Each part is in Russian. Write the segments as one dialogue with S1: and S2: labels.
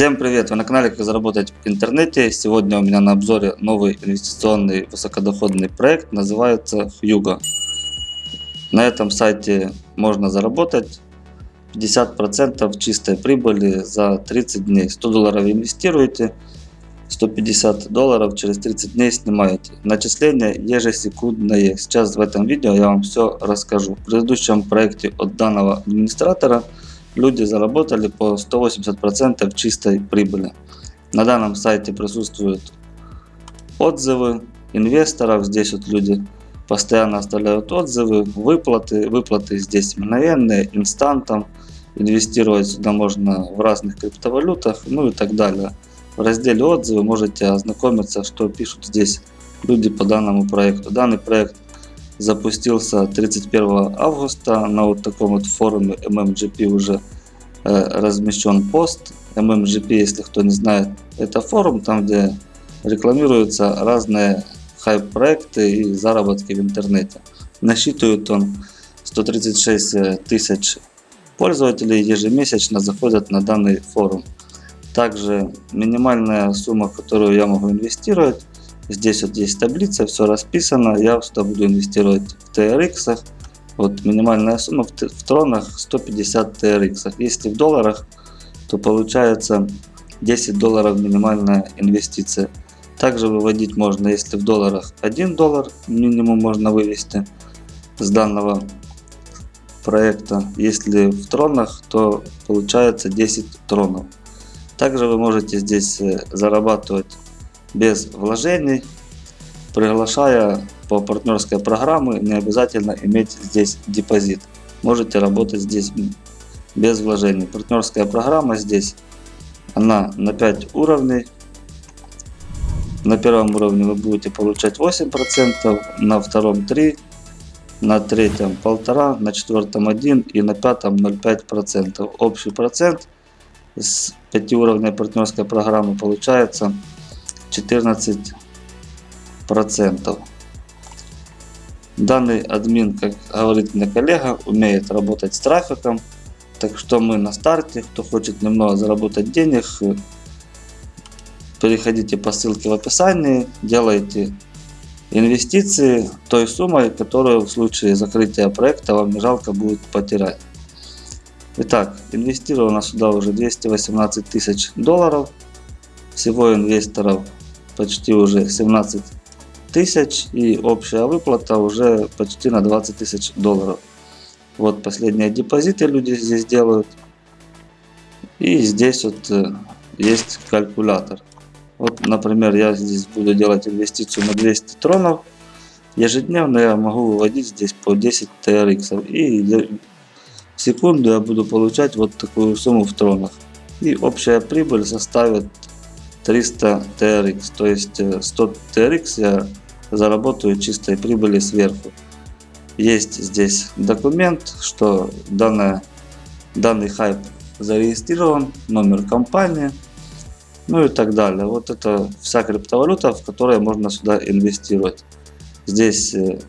S1: Всем привет! Вы на канале Как заработать в интернете. Сегодня у меня на обзоре новый инвестиционный высокодоходный проект, называется Hugo. На этом сайте можно заработать 50% чистой прибыли за 30 дней. 100 долларов инвестируете, 150 долларов через 30 дней снимаете. Начисление ежесекундное. Сейчас в этом видео я вам все расскажу. В предыдущем проекте от данного администратора люди заработали по 180% чистой прибыли. На данном сайте присутствуют отзывы инвесторов. Здесь вот люди постоянно оставляют отзывы, выплаты. Выплаты здесь мгновенные, инстантом. Инвестировать сюда можно в разных криптовалютах, ну и так далее. В разделе отзывы можете ознакомиться, что пишут здесь люди по данному проекту. Данный проект запустился 31 августа на вот таком вот форуме MMGP уже э, размещен пост. MMGP, если кто не знает, это форум, там где рекламируются разные хайп-проекты и заработки в интернете. Насчитывает он 136 тысяч пользователей ежемесячно заходят на данный форум. Также минимальная сумма, которую я могу инвестировать, Здесь вот есть таблица, все расписано. Я сюда буду инвестировать в TRX. Вот минимальная сумма в, тронах 150 TRX. Если в долларах, то получается 10 долларов минимальная инвестиция. Также выводить можно, если в долларах 1 доллар минимум можно вывести с данного проекта. Если в тронах, то получается 10 тронов. Также вы можете здесь э, зарабатывать без вложений, приглашая по партнерской программе, не обязательно иметь здесь депозит. Можете работать здесь без вложений. Партнерская программа здесь, она на 5 уровней. На первом уровне вы будете получать 8%, на втором 3%, на третьем 1,5%, на четвертом 1% и на пятом 0,5%. Общий процент с 5 уровней партнерской программы получается 14 процентов. Данный админ, как говорит мне коллега, умеет работать с трафиком. Так что мы на старте. Кто хочет немного заработать денег, переходите по ссылке в описании, делайте инвестиции той суммой, которую в случае закрытия проекта вам не жалко будет потерять. Итак, инвестировано сюда уже 218 тысяч долларов. Всего инвесторов почти уже 17 тысяч и общая выплата уже почти на 20 тысяч долларов. Вот последние депозиты люди здесь делают. И здесь вот э, есть калькулятор. Вот, например, я здесь буду делать инвестицию на 200 тронов. Ежедневно я могу выводить здесь по 10 TRX. И в секунду я буду получать вот такую сумму в тронах. И общая прибыль составит 300 TRX. То есть 100 э, TRX я заработаю чистой прибыли сверху. Есть здесь документ, что данная, данный хайп зарегистрирован, номер компании, ну и так далее. Вот это вся криптовалюта, в которой можно сюда инвестировать. Здесь э,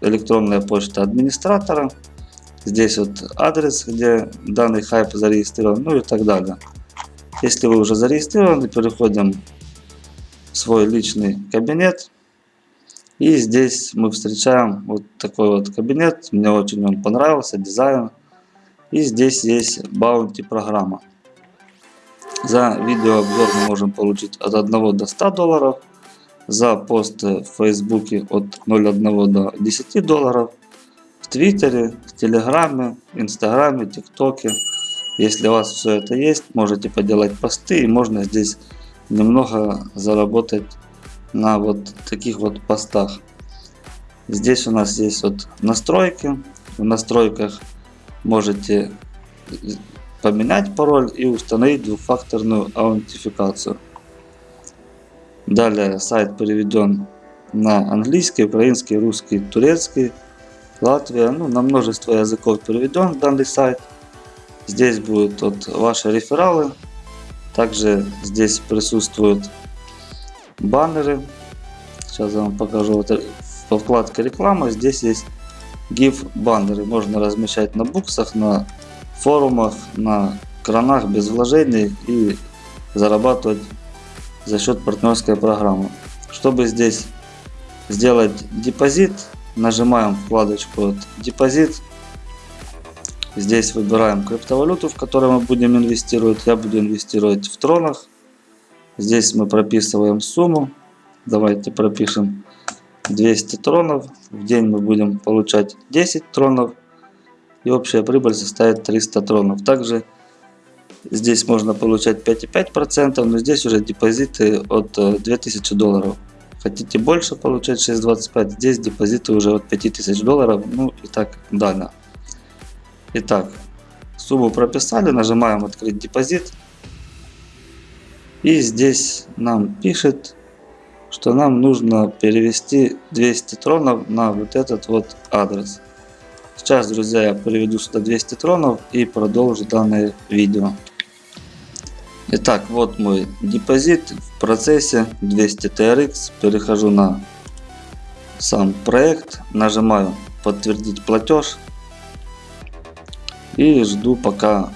S1: электронная почта администратора, здесь вот адрес, где данный хайп зарегистрирован, ну и так далее. Если вы уже зарегистрированы, переходим в свой личный кабинет. И здесь мы встречаем вот такой вот кабинет. Мне очень он понравился, дизайн. И здесь есть Bounty программа. За видеообзор мы можем получить от 1 до 100 долларов. За пост в Фейсбуке от 0,1 до 10 долларов. В Твиттере, в Телеграме, Инстаграме, ТикТоке. Если у вас все это есть, можете поделать посты и можно здесь немного заработать на вот таких вот постах. Здесь у нас есть вот настройки. В настройках можете поменять пароль и установить двухфакторную аутентификацию. Далее сайт переведен на английский, украинский, русский, турецкий, Латвия. Ну, на множество языков переведен данный сайт. Здесь будут вот ваши рефералы. Также здесь присутствуют баннеры. Сейчас я вам покажу. Вот во вкладке реклама здесь есть GIF баннеры. Можно размещать на буксах, на форумах, на кранах без вложений и зарабатывать за счет партнерской программы. Чтобы здесь сделать депозит, нажимаем вкладочку вот депозит. Здесь выбираем криптовалюту, в которой мы будем инвестировать. Я буду инвестировать в тронах. Здесь мы прописываем сумму. Давайте пропишем 200 тронов. В день мы будем получать 10 тронов. И общая прибыль составит 300 тронов. Также здесь можно получать 5,5%, но здесь уже депозиты от 2000 долларов. Хотите больше получать 6.25, здесь депозиты уже от 5000 долларов, ну и так далее. Итак, сумму прописали, нажимаем открыть депозит. И здесь нам пишет, что нам нужно перевести 200 тронов на вот этот вот адрес. Сейчас, друзья, я переведу сюда 200 тронов и продолжу данное видео. Итак, вот мой депозит в процессе 200 TRX. Перехожу на сам проект, нажимаю подтвердить платеж и жду пока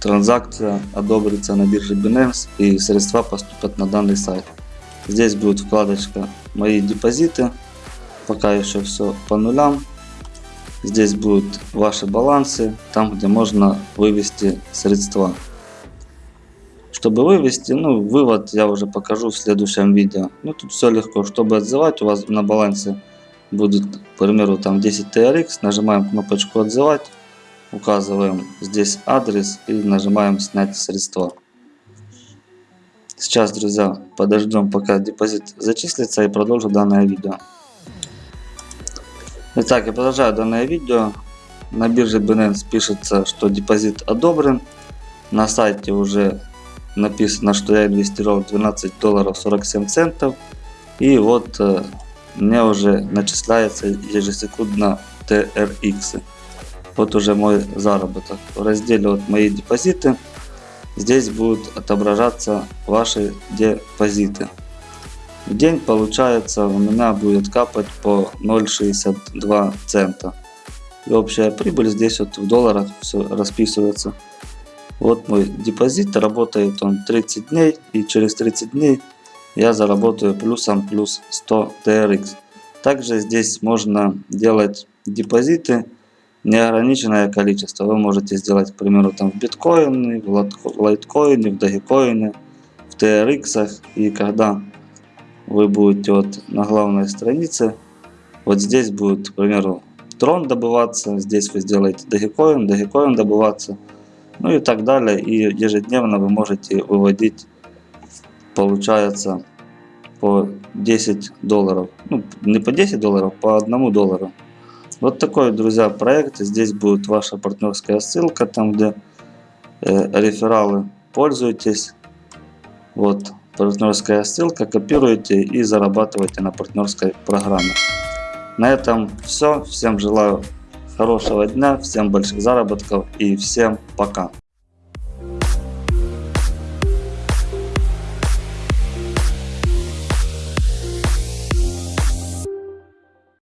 S1: транзакция одобрится на бирже Binance и средства поступят на данный сайт. Здесь будет вкладочка мои депозиты, пока еще все по нулям. Здесь будут ваши балансы, там где можно вывести средства. Чтобы вывести, ну, вывод я уже покажу в следующем видео. Ну, тут все легко. Чтобы отзывать, у вас на балансе будет, к примеру, там 10 TRX. Нажимаем кнопочку отзывать. Указываем здесь адрес и нажимаем снять средства. Сейчас, друзья, подождем, пока депозит зачислится и продолжу данное видео. Итак, я продолжаю данное видео. На бирже Binance пишется, что депозит одобрен. На сайте уже написано, что я инвестировал 12 долларов 47 центов. И вот э, мне уже начисляется ежесекундно TRX. Вот уже мой заработок. В разделе вот мои депозиты здесь будут отображаться ваши депозиты. В день получается у меня будет капать по 0,62 цента. И общая прибыль здесь вот в долларах все расписывается. Вот мой депозит, работает он 30 дней и через 30 дней я заработаю плюсом плюс 100 TRX. Также здесь можно делать депозиты неограниченное количество. Вы можете сделать, к примеру, там в биткоине, в лайткоине, в дагикоине, в TRX. И когда вы будете вот на главной странице, вот здесь будет, к примеру, трон добываться, здесь вы сделаете дагикоин, дагикоин добываться ну и так далее. И ежедневно вы можете выводить, получается, по 10 долларов. Ну, не по 10 долларов, по 1 доллару. Вот такой, друзья, проект. Здесь будет ваша партнерская ссылка, там где э, рефералы. Пользуйтесь. Вот партнерская ссылка, копируете и зарабатываете на партнерской программе. На этом все. Всем желаю Хорошего дня, всем больших заработков и всем пока.